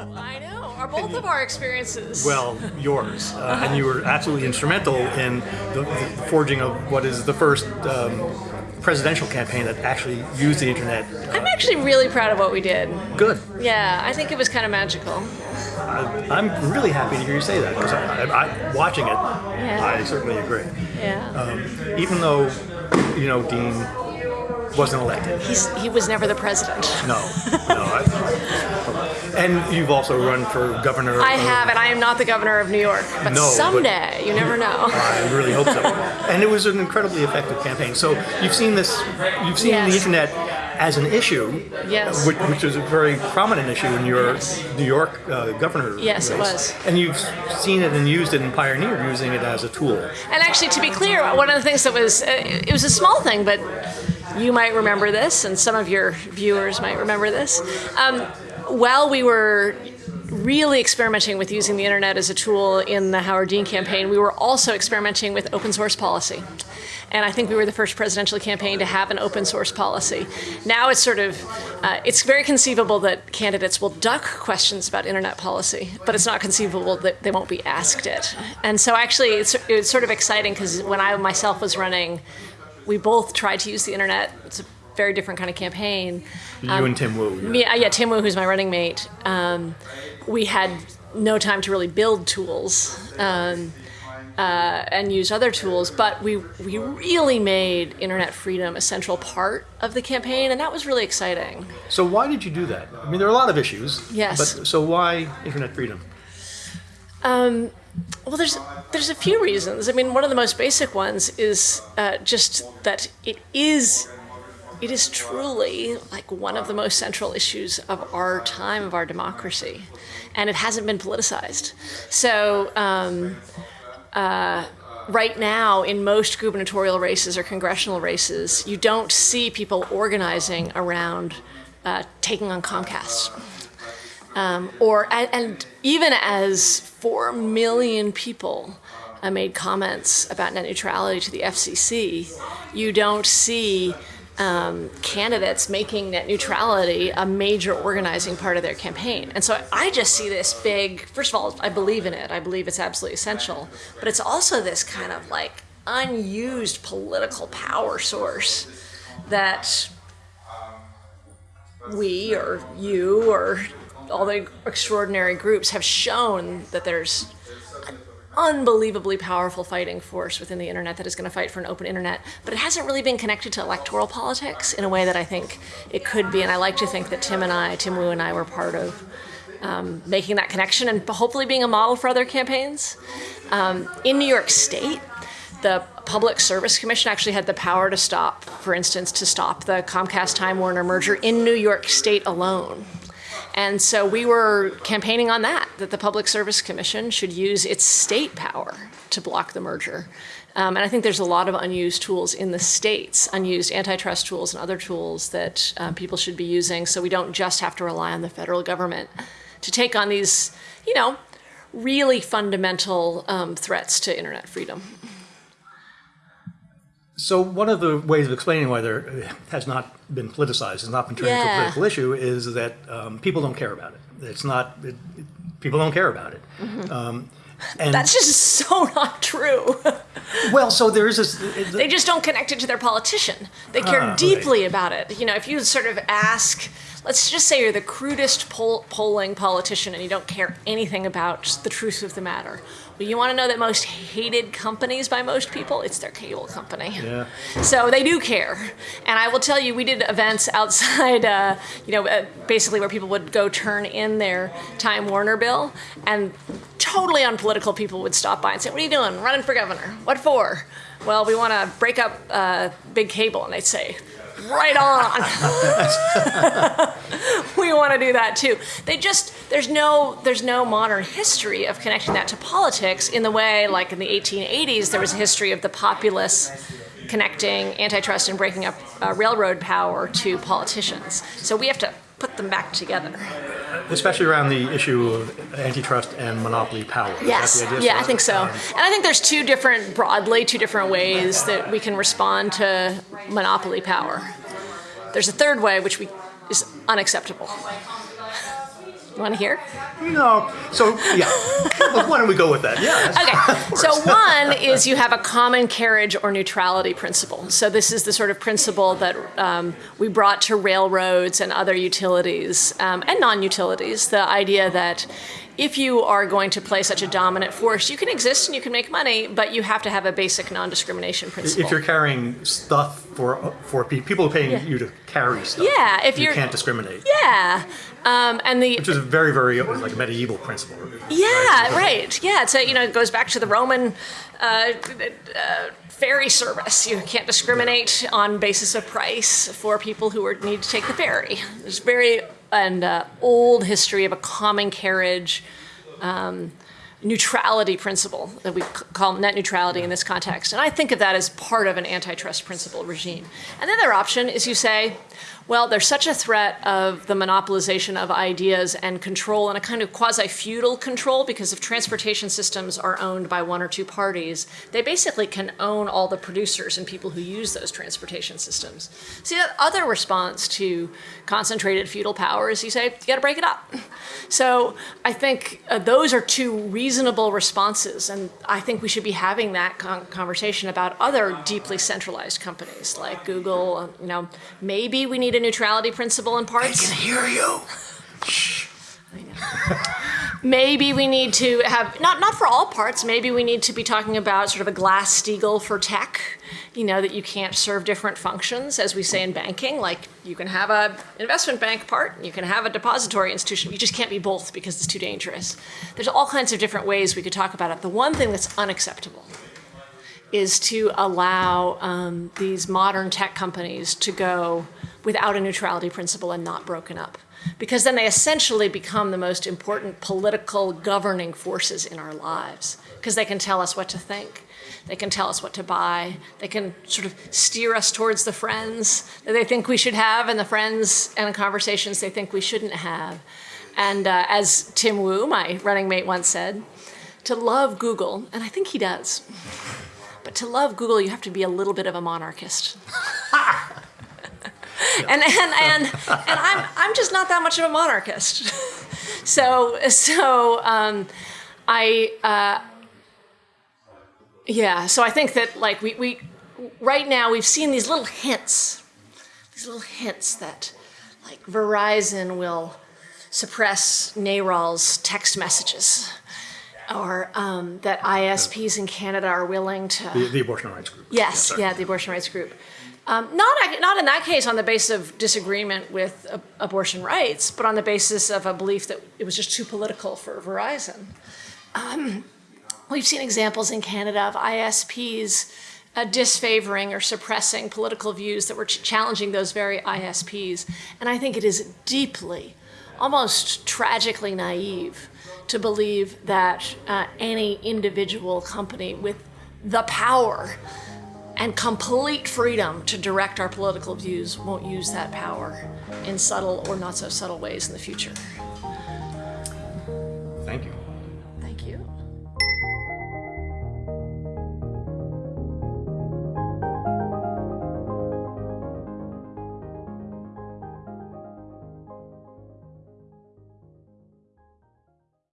I know. Are both of our experiences? Well, yours, uh, and you were absolutely instrumental in the, the forging of what is the first um, presidential campaign that actually used the internet. I'm actually really proud of what we did. Good. Yeah, I think it was kind of magical. I, I'm really happy to hear you say that because I, I, I, watching it, I certainly agree. Yeah. Even though, you know, Dean wasn't elected. He's, he was never the president. No, no. I, and you've also run for governor. I of- have, and I am not the governor of New York. But No, but- someday, you never know. I really hope so. And it was an incredibly effective campaign. So you've seen this, you've seen the internet as an issue, Yes. which, which is a very prominent issue in your New York uh, governor. Yes, it was. And you've seen it and used it and pioneered using it as a tool. And actually, to be clear, one of the things that was, uh, it was a small thing, but you might remember this, and some of your viewers might remember this. Um, while we were really experimenting with using the internet as a tool in the Howard Dean campaign, we were also experimenting with open source policy. And I think we were the first presidential campaign to have an open source policy. Now it's sort of, uh, it's very conceivable that candidates will duck questions about internet policy, but it's not conceivable that they won't be asked it. And so actually, it's, it's sort of exciting because when I myself was running, we both tried to use the internet. Very different kind of campaign. You and Tim Wu. Me, uh, yeah, Tim Wu, who's my running mate, um, we had no time to really build tools um, uh, and use other tools, but we, we really made internet freedom a central part of the campaign, and that was really exciting. So why did you do that? I mean, there are a lot of issues. Yes. But so why internet freedom? Um, well, there's there's a few reasons. I mean, one of the most basic ones is uh, just that it is it is truly like one of the most central issues of our time of our democracy, and it hasn't been politicized. So. Um, uh, Right now, in most gubernatorial races or congressional races, you don't see people organizing around uh, taking on Comcast um, or and, and even as four million people uh, made comments about net neutrality to the FCC, you don't see um, candidates making net neutrality a major organizing part of their campaign. And so I just see this big. First of all, I believe in it. I believe it's absolutely essential. But it's also this kind of like unused political power source that we or you or all the extraordinary groups have shown that there's unbelievably powerful fighting force within the internet that is going to fight for an open internet, but it hasn't really been connected to electoral politics in a way that I think it could be. And I like to think that Tim and I, Tim Wu and I, were part of um, making that connection and hopefully being a model for other campaigns. Um, in New York State, the Public Service Commission actually had the power to stop, for instance, to stop the Comcast Time Warner merger in New York State alone. And so we were campaigning on that, that the Public Service Commission should use its state power to block the merger. Um, and I think there's a lot of unused tools in the states, unused antitrust tools and other tools that um, people should be using so we don't just have to rely on the federal government to take on these, you know, really fundamental um, threats to internet freedom. So one of the ways of explaining why there has not been politicized, has not been turned into a political issue, is that um, people don't care about it. It's not. It, it- people don't care about it. Um, and That's just so not true. well, so there is this. they just don't connect it to their politician. They care Ah, deeply about it. You know, if you sort of ask, let's just say you're the crudest poll- polling politician and you don't care anything about the truth of the matter. Well, you want to know that most hated companies by most people? It's their cable company. Yeah. So they do care. And I will tell you, we did events outside, uh, you know, uh, basically where people would go turn in their Time Warner bill, and totally unpolitical people would stop by and say, What are you doing? Running for governor. What for? Well, we want to break up uh, big cable. And they'd say, Right on. we want to do that too. They just there's no there's no modern history of connecting that to politics in the way like in the 1880s there was a history of the populace connecting antitrust and breaking up uh, railroad power to politicians. So we have to put them back together. Especially around the issue of antitrust and monopoly power. Yes. Yeah, I think so. Um, and I think there's two different, broadly, two different ways that we can respond to monopoly power. There's a third way, which we, is unacceptable. You want to hear? No. So yeah. why don't we go with that? Yeah. Okay. So one is you have a common carriage or neutrality principle. So this is the sort of principle that um, we brought to railroads and other utilities um, and non-utilities. The idea that if you are going to play such a dominant force, you can exist and you can make money, but you have to have a basic non-discrimination principle. If you're carrying stuff for for pe- people are paying Yeah. you to carry stuff, Yeah, if you can't discriminate. yeah, um, and the Which is a very, very like medieval principle. Yeah, right. Yeah, it's a, you know it goes back to the Roman uh, uh, ferry service. You can't discriminate on basis of price for people who are, need to take the ferry. There's very an uh, old history of a common carriage um, neutrality principle that we call net neutrality in this context. And I think of that as part of an antitrust principle regime. And the other option is you say, well, there's such a threat of the monopolization of ideas and control and a kind of quasi feudal control because if transportation systems are owned by one or two parties, they basically can own all the producers and people who use those transportation systems. See, the other response to concentrated feudal power is you say, you got to break it up. So I think uh, those are two reasonable responses, and I think we should be having that con- conversation about other deeply centralized companies like Google. uh, You know, maybe we need a neutrality principle in parts. I can hear you. Maybe we need to have not not for all parts. Maybe we need to be talking about sort of a Glass-Steagall for tech. You know that you can't serve different functions, as we say in banking. Like you can have a investment bank part, and you can have a depository institution. You just can't be both because it's too dangerous. There's all kinds of different ways we could talk about it. The one thing that's unacceptable is to allow um, these modern tech companies to go without a neutrality principle and not broken up. Because then they essentially become the most important political governing forces in our lives. Because they can tell us what to think, they can tell us what to buy, they can sort of steer us towards the friends that they think we should have and the friends and the conversations they think we shouldn't have. And uh, as Tim Wu, my running mate, once said, to love Google, and I think he does, but to love Google, you have to be a little bit of a monarchist. and and and and I'm I'm just not that much of a monarchist. so so um, I uh, yeah. So I think that like we we right now we've seen these little hints, these little hints that like Verizon will suppress NARAL's text messages. Or um, that ISPs in Canada are willing to The, the abortion rights group. Yes, sorry. yeah, the abortion rights group. Um, not, not in that case on the basis of disagreement with uh, abortion rights, but on the basis of a belief that it was just too political for Verizon. Um, we've seen examples in Canada of ISPs uh, disfavoring or suppressing political views that were ch- challenging those very ISPs. And I think it is deeply, almost tragically naive to believe that uh, any individual company with the power and complete freedom to direct our political views won't use that power in subtle or not so subtle ways in the future. Thank you. Thank you.